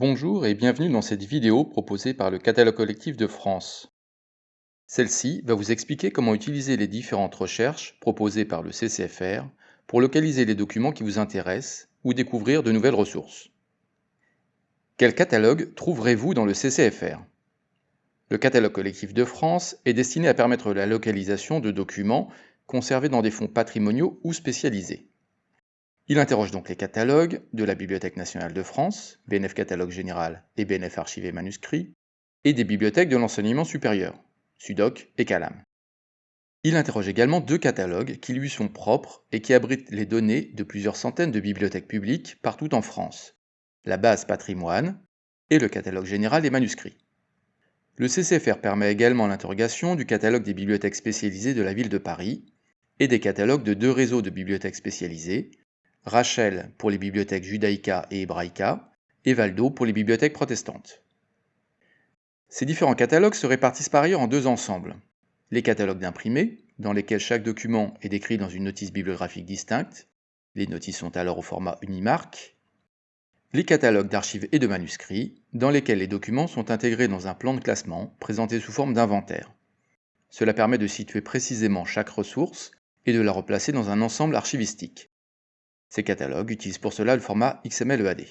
Bonjour et bienvenue dans cette vidéo proposée par le Catalogue collectif de France. Celle-ci va vous expliquer comment utiliser les différentes recherches proposées par le CCFR pour localiser les documents qui vous intéressent ou découvrir de nouvelles ressources. Quel catalogue trouverez-vous dans le CCFR Le Catalogue collectif de France est destiné à permettre la localisation de documents conservés dans des fonds patrimoniaux ou spécialisés. Il interroge donc les catalogues de la Bibliothèque nationale de France, BNF Catalogue Général et BNF Archivé Manuscrits, et des bibliothèques de l'enseignement supérieur, SUDOC et CALAM. Il interroge également deux catalogues qui lui sont propres et qui abritent les données de plusieurs centaines de bibliothèques publiques partout en France, la base patrimoine et le catalogue général des manuscrits. Le CCFR permet également l'interrogation du catalogue des bibliothèques spécialisées de la ville de Paris et des catalogues de deux réseaux de bibliothèques spécialisées, Rachel pour les bibliothèques judaïca et hébraïca, et Valdo pour les bibliothèques protestantes. Ces différents catalogues se répartissent par ailleurs en deux ensembles. Les catalogues d'imprimés, dans lesquels chaque document est décrit dans une notice bibliographique distincte, les notices sont alors au format Unimark, les catalogues d'archives et de manuscrits, dans lesquels les documents sont intégrés dans un plan de classement présenté sous forme d'inventaire. Cela permet de situer précisément chaque ressource et de la replacer dans un ensemble archivistique. Ces catalogues utilisent pour cela le format XML-EAD.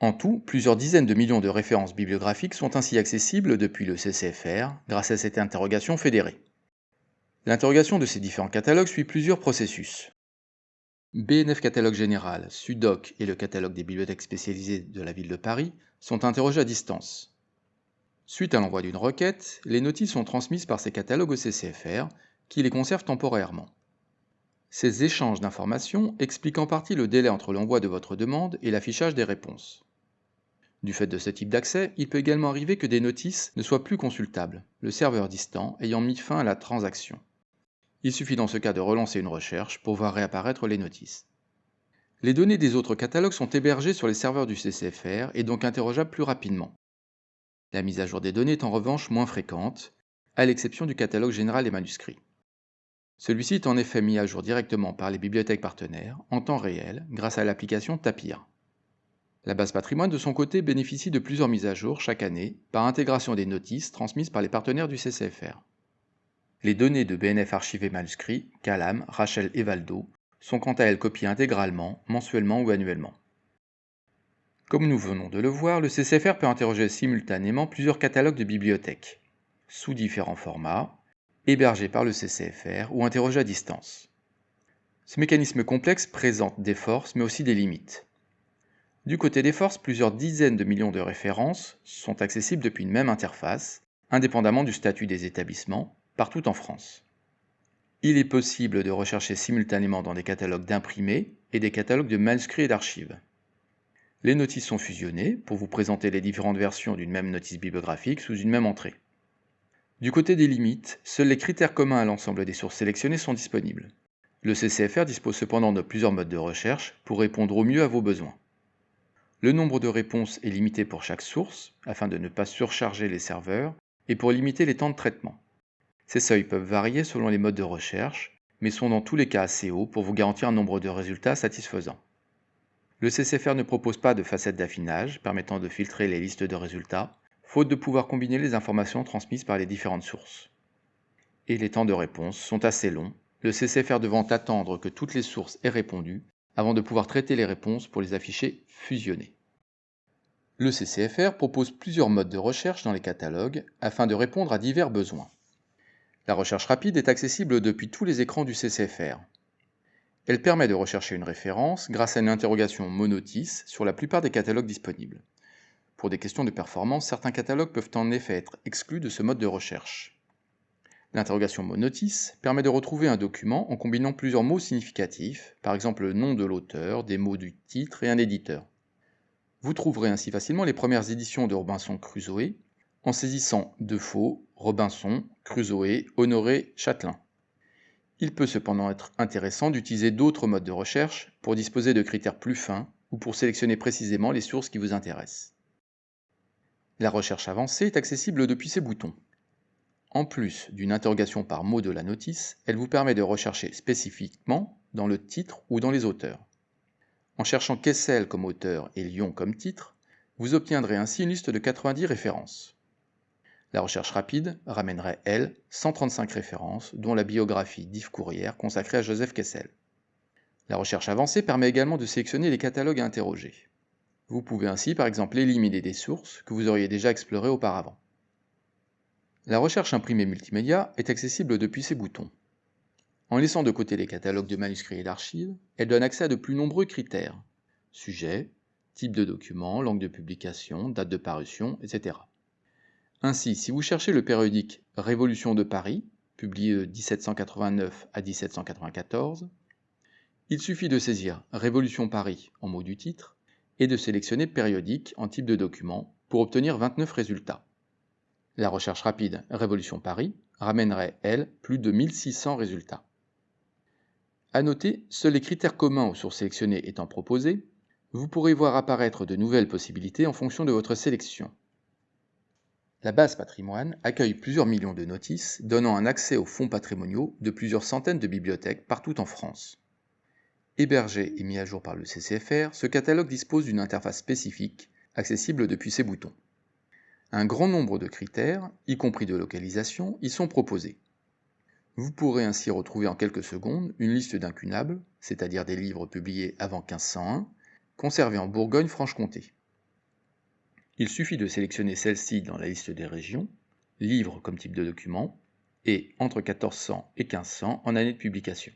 En tout, plusieurs dizaines de millions de références bibliographiques sont ainsi accessibles depuis le CCFR grâce à cette interrogation fédérée. L'interrogation de ces différents catalogues suit plusieurs processus. BNF Catalogue Général, SUDOC et le catalogue des bibliothèques spécialisées de la ville de Paris sont interrogés à distance. Suite à l'envoi d'une requête, les notices sont transmises par ces catalogues au CCFR, qui les conserve temporairement. Ces échanges d'informations expliquent en partie le délai entre l'envoi de votre demande et l'affichage des réponses. Du fait de ce type d'accès, il peut également arriver que des notices ne soient plus consultables, le serveur distant ayant mis fin à la transaction. Il suffit dans ce cas de relancer une recherche pour voir réapparaître les notices. Les données des autres catalogues sont hébergées sur les serveurs du CCFR et donc interrogeables plus rapidement. La mise à jour des données est en revanche moins fréquente, à l'exception du catalogue général des manuscrits. Celui-ci est en effet mis à jour directement par les bibliothèques partenaires en temps réel grâce à l'application Tapir. La base patrimoine de son côté bénéficie de plusieurs mises à jour chaque année par intégration des notices transmises par les partenaires du CCFR. Les données de BNF archivés manuscrits, Calam, Rachel et Valdo sont quant à elles copiées intégralement, mensuellement ou annuellement. Comme nous venons de le voir, le CCFR peut interroger simultanément plusieurs catalogues de bibliothèques, sous différents formats, hébergé par le CCFR ou interrogé à distance. Ce mécanisme complexe présente des forces mais aussi des limites. Du côté des forces, plusieurs dizaines de millions de références sont accessibles depuis une même interface, indépendamment du statut des établissements, partout en France. Il est possible de rechercher simultanément dans des catalogues d'imprimés et des catalogues de manuscrits et d'archives. Les notices sont fusionnées pour vous présenter les différentes versions d'une même notice bibliographique sous une même entrée. Du côté des limites, seuls les critères communs à l'ensemble des sources sélectionnées sont disponibles. Le CCFR dispose cependant de plusieurs modes de recherche pour répondre au mieux à vos besoins. Le nombre de réponses est limité pour chaque source, afin de ne pas surcharger les serveurs, et pour limiter les temps de traitement. Ces seuils peuvent varier selon les modes de recherche, mais sont dans tous les cas assez hauts pour vous garantir un nombre de résultats satisfaisant. Le CCFR ne propose pas de facette d'affinage permettant de filtrer les listes de résultats, faute de pouvoir combiner les informations transmises par les différentes sources. Et les temps de réponse sont assez longs, le CCFR devant attendre que toutes les sources aient répondu avant de pouvoir traiter les réponses pour les afficher fusionnées. Le CCFR propose plusieurs modes de recherche dans les catalogues afin de répondre à divers besoins. La recherche rapide est accessible depuis tous les écrans du CCFR. Elle permet de rechercher une référence grâce à une interrogation monotis sur la plupart des catalogues disponibles. Pour des questions de performance, certains catalogues peuvent en effet être exclus de ce mode de recherche. L'interrogation monotis permet de retrouver un document en combinant plusieurs mots significatifs, par exemple le nom de l'auteur, des mots du titre et un éditeur. Vous trouverez ainsi facilement les premières éditions de Robinson Crusoe en saisissant Defoe, Robinson, Crusoe, Honoré, Châtelain. Il peut cependant être intéressant d'utiliser d'autres modes de recherche pour disposer de critères plus fins ou pour sélectionner précisément les sources qui vous intéressent. La recherche avancée est accessible depuis ces boutons. En plus d'une interrogation par mot de la notice, elle vous permet de rechercher spécifiquement dans le titre ou dans les auteurs. En cherchant Kessel comme auteur et Lyon comme titre, Vous obtiendrez ainsi une liste de 90 références. La recherche rapide ramènerait, elle, 135 références, dont la biographie d'Yves Courrière consacrée à Joseph Kessel. La recherche avancée permet également de sélectionner les catalogues à interroger. Vous pouvez ainsi par exemple éliminer des sources que vous auriez déjà explorées auparavant. La recherche imprimée multimédia est accessible depuis ces boutons. En laissant de côté les catalogues de manuscrits et d'archives, elle donne accès à de plus nombreux critères sujet, type de document, langue de publication, date de parution, etc. Ainsi, si vous cherchez le périodique Révolution de Paris, publié de 1789 à 1794, il suffit de saisir Révolution Paris en mot du titre et de sélectionner Périodique en type de document pour obtenir 29 résultats. La recherche rapide Révolution Paris ramènerait, elle, plus de 1600 résultats. À noter, seuls les critères communs aux sources sélectionnées étant proposés, vous pourrez voir apparaître de nouvelles possibilités en fonction de votre sélection. La base patrimoine accueille plusieurs millions de notices, donnant un accès aux fonds patrimoniaux de plusieurs centaines de bibliothèques partout en France. Hébergé et mis à jour par le CCFR, ce catalogue dispose d'une interface spécifique, accessible depuis ses boutons. Un grand nombre de critères, y compris de localisation, y sont proposés. Vous pourrez ainsi retrouver en quelques secondes une liste d'incunables, c'est-à-dire des livres publiés avant 1501, conservés en Bourgogne-Franche-Comté. Il suffit de sélectionner celle-ci dans la liste des régions, livre comme type de document, et entre 1400 et 1500 en année de publication.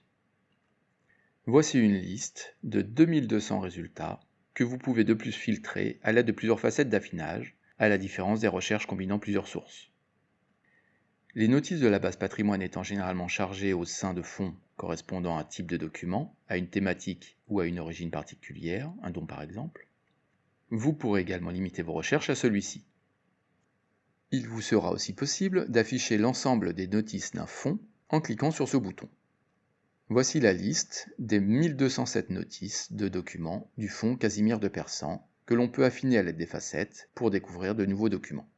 Voici une liste de 2200 résultats que vous pouvez de plus filtrer à l'aide de plusieurs facettes d'affinage, à la différence des recherches combinant plusieurs sources. Les notices de la base patrimoine étant généralement chargées au sein de fonds correspondant à un type de document, à une thématique ou à une origine particulière, un don par exemple, vous pourrez également limiter vos recherches à celui-ci. Il vous sera aussi possible d'afficher l'ensemble des notices d'un fonds en cliquant sur ce bouton. Voici la liste des 1207 notices de documents du fonds Casimir de Persan que l'on peut affiner à l'aide des facettes pour découvrir de nouveaux documents.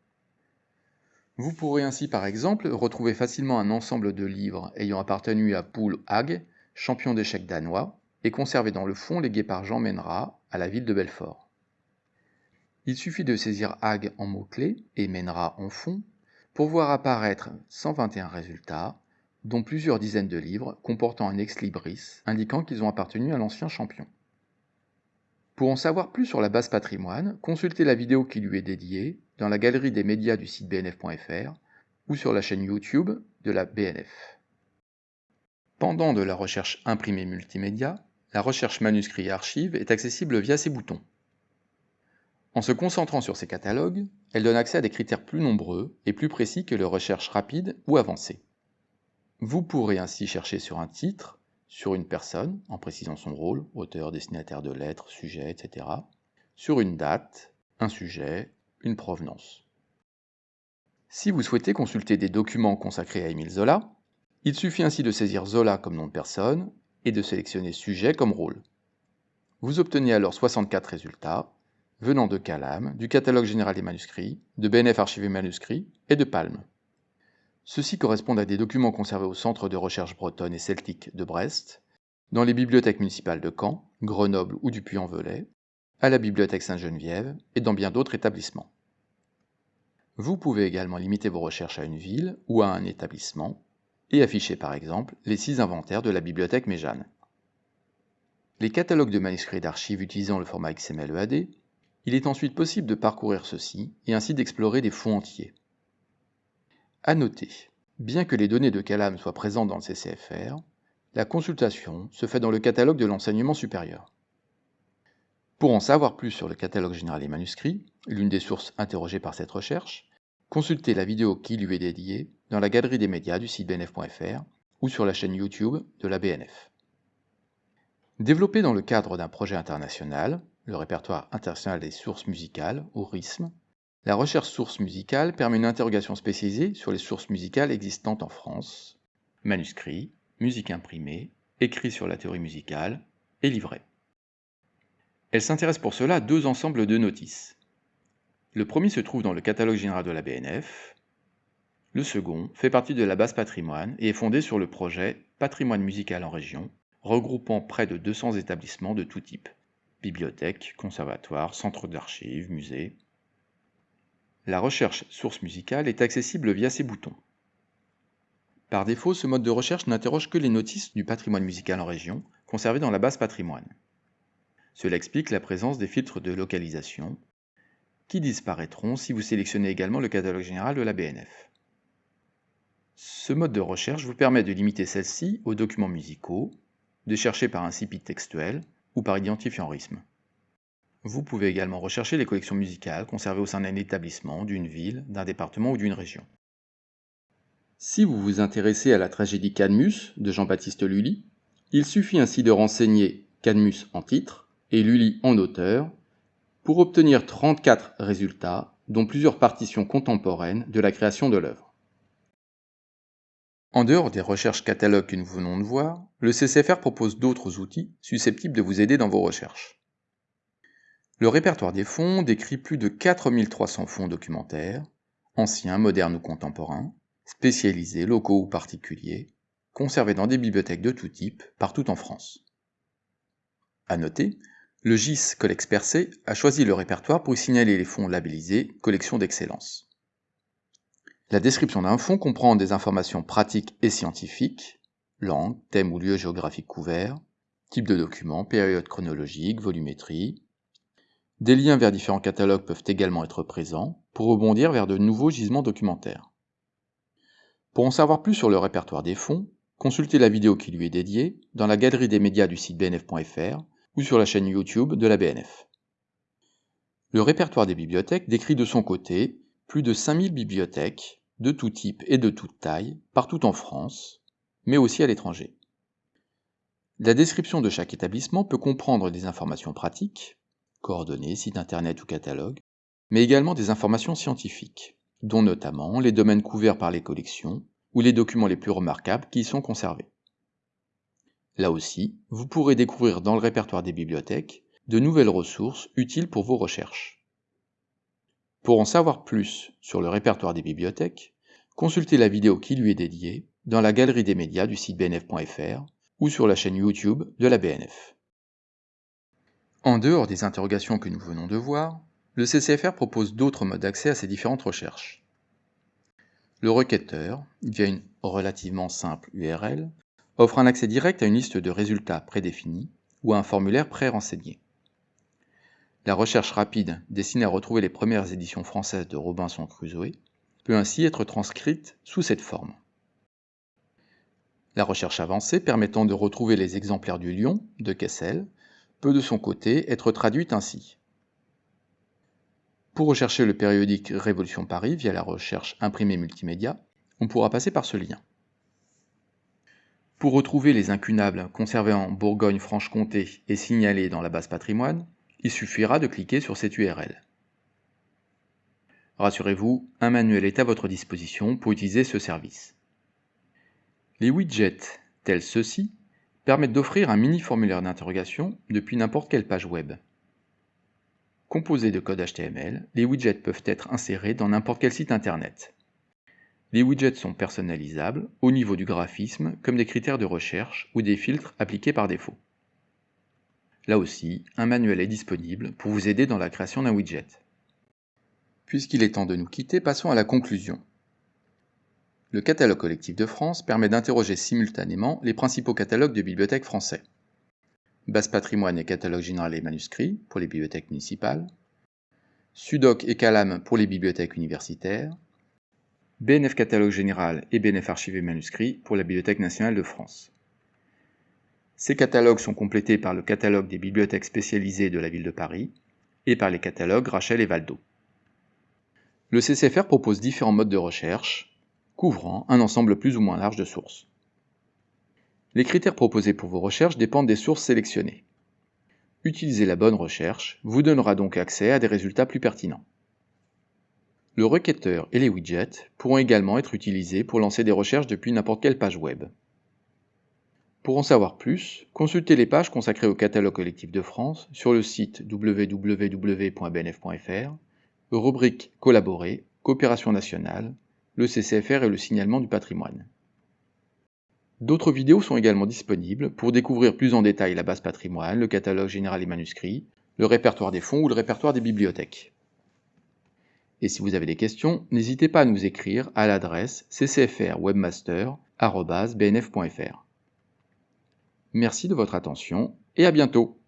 Vous pourrez ainsi par exemple retrouver facilement un ensemble de livres ayant appartenu à Poul Hag, champion d'échecs danois, et conservé dans le fond légué par Jean Menra à la ville de Belfort. Il suffit de saisir Hag en mots-clés et Menra en fond pour voir apparaître 121 résultats, dont plusieurs dizaines de livres comportant un ex-libris indiquant qu'ils ont appartenu à l'ancien champion. Pour en savoir plus sur la base patrimoine, consultez la vidéo qui lui est dédiée dans la galerie des médias du site bnf.fr ou sur la chaîne YouTube de la BNF. Pendant de la recherche imprimée multimédia, la recherche manuscrit et archive est accessible via ces boutons. En se concentrant sur ces catalogues, elle donne accès à des critères plus nombreux et plus précis que les recherches rapides ou avancées. Vous pourrez ainsi chercher sur un titre, sur une personne, en précisant son rôle, auteur, destinataire de lettres, sujet, etc., sur une date, un sujet, une provenance. Si vous souhaitez consulter des documents consacrés à Émile Zola, il suffit ainsi de saisir Zola comme nom de personne et de sélectionner sujet comme rôle. Vous obtenez alors 64 résultats, venant de Calam, du Catalogue général des manuscrits, de BNF Archivé Manuscrits et de Palme. Ceux-ci correspondent à des documents conservés au Centre de recherche bretonne et celtique de Brest, dans les bibliothèques municipales de Caen, Grenoble ou du Puy-en-Velay, à la Bibliothèque Sainte-Geneviève et dans bien d'autres établissements. Vous pouvez également limiter vos recherches à une ville ou à un établissement et afficher par exemple les six inventaires de la Bibliothèque Méjane. Les catalogues de manuscrits d'archives utilisant le format XML-EAD il est ensuite possible de parcourir ceci et ainsi d'explorer des fonds entiers. À noter, bien que les données de Calam soient présentes dans le CCFR, la consultation se fait dans le catalogue de l'enseignement supérieur. Pour en savoir plus sur le catalogue général des manuscrits, l'une des sources interrogées par cette recherche, consultez la vidéo qui lui est dédiée dans la galerie des médias du site bnf.fr ou sur la chaîne YouTube de la BNF. Développé dans le cadre d'un projet international, le répertoire international des sources musicales, ou RISM. La recherche source musicale permet une interrogation spécialisée sur les sources musicales existantes en France, manuscrits, musique imprimée, écrits sur la théorie musicale et livrets. Elle s'intéresse pour cela à deux ensembles de notices. Le premier se trouve dans le catalogue général de la BNF. Le second fait partie de la base patrimoine et est fondé sur le projet Patrimoine musical en région, regroupant près de 200 établissements de tout type. bibliothèques, conservatoires, centres d'archives, musées. La recherche source musicale est accessible via ces boutons. Par défaut, ce mode de recherche n'interroge que les notices du patrimoine musical en région, conservées dans la base patrimoine. Cela explique la présence des filtres de localisation, qui disparaîtront si vous sélectionnez également le catalogue général de la BNF. Ce mode de recherche vous permet de limiter celle-ci aux documents musicaux, de chercher par incipit textuel ou par identifiant rythme. Vous pouvez également rechercher les collections musicales conservées au sein d'un établissement, d'une ville, d'un département ou d'une région. Si vous vous intéressez à la tragédie Cadmus de Jean-Baptiste Lully, il suffit ainsi de renseigner Cadmus en titre et Lully en auteur pour obtenir 34 résultats, dont plusieurs partitions contemporaines de la création de l'œuvre. En dehors des recherches catalogues que nous venons de voir, le CCFR propose d'autres outils susceptibles de vous aider dans vos recherches. Le répertoire des fonds décrit plus de 4300 fonds documentaires, anciens, modernes ou contemporains, spécialisés, locaux ou particuliers, conservés dans des bibliothèques de tout type, partout en France. À noter, le GIS Colexpercé a choisi le répertoire pour signaler les fonds labellisés Collection d'excellence. La description d'un fonds comprend des informations pratiques et scientifiques, langue, thème ou lieu géographique couvert, type de document, période chronologique, volumétrie. Des liens vers différents catalogues peuvent également être présents pour rebondir vers de nouveaux gisements documentaires. Pour en savoir plus sur le répertoire des fonds, consultez la vidéo qui lui est dédiée dans la galerie des médias du site bnf.fr ou sur la chaîne YouTube de la BNF. Le répertoire des bibliothèques décrit de son côté plus de 5000 bibliothèques de tout type et de toute taille partout en France, mais aussi à l'étranger. La description de chaque établissement peut comprendre des informations pratiques, coordonnées, sites internet ou catalogues, mais également des informations scientifiques, dont notamment les domaines couverts par les collections ou les documents les plus remarquables qui y sont conservés. Là aussi, vous pourrez découvrir dans le répertoire des bibliothèques de nouvelles ressources utiles pour vos recherches. Pour en savoir plus sur le répertoire des bibliothèques, consultez la vidéo qui lui est dédiée dans la galerie des médias du site bnf.fr ou sur la chaîne YouTube de la BNF. En dehors des interrogations que nous venons de voir, le CCFR propose d'autres modes d'accès à ces différentes recherches. Le requêteur, via une relativement simple URL, offre un accès direct à une liste de résultats prédéfinis ou à un formulaire pré-renseigné. La recherche rapide destinée à retrouver les premières éditions françaises de Robinson Crusoe peut ainsi être transcrite sous cette forme. La recherche avancée permettant de retrouver les exemplaires du lion de Kessel peut de son côté être traduite ainsi. Pour rechercher le périodique Révolution Paris via la recherche imprimée multimédia, on pourra passer par ce lien. Pour retrouver les incunables conservés en Bourgogne-Franche-Comté et signalés dans la base patrimoine, il suffira de cliquer sur cette URL. Rassurez-vous, un manuel est à votre disposition pour utiliser ce service. Les widgets, tels ceux-ci, permettent d'offrir un mini formulaire d'interrogation depuis n'importe quelle page web. Composés de code HTML, les widgets peuvent être insérés dans n'importe quel site internet. Les widgets sont personnalisables au niveau du graphisme comme des critères de recherche ou des filtres appliqués par défaut. Là aussi, un manuel est disponible pour vous aider dans la création d'un widget. Puisqu'il est temps de nous quitter, passons à la conclusion. Le catalogue collectif de France permet d'interroger simultanément les principaux catalogues de bibliothèques français base patrimoine et catalogue général et manuscrits pour les bibliothèques municipales, Sudoc et Calam pour les bibliothèques universitaires, BNF catalogue général et BNF archives et manuscrits pour la Bibliothèque nationale de France. Ces catalogues sont complétés par le catalogue des bibliothèques spécialisées de la ville de Paris et par les catalogues Rachel et Valdo. Le CCFR propose différents modes de recherche, couvrant un ensemble plus ou moins large de sources. Les critères proposés pour vos recherches dépendent des sources sélectionnées. Utiliser la bonne recherche vous donnera donc accès à des résultats plus pertinents. Le requêteur et les widgets pourront également être utilisés pour lancer des recherches depuis n'importe quelle page web. Pour en savoir plus, consultez les pages consacrées au catalogue collectif de France sur le site www.bnf.fr, rubrique Collaborer, Coopération nationale, le CCFR et le signalement du patrimoine. D'autres vidéos sont également disponibles pour découvrir plus en détail la base patrimoine, le catalogue général des manuscrits, le répertoire des fonds ou le répertoire des bibliothèques. Et si vous avez des questions, n'hésitez pas à nous écrire à l'adresse ccfrwebmaster.bnf.fr. Merci de votre attention et à bientôt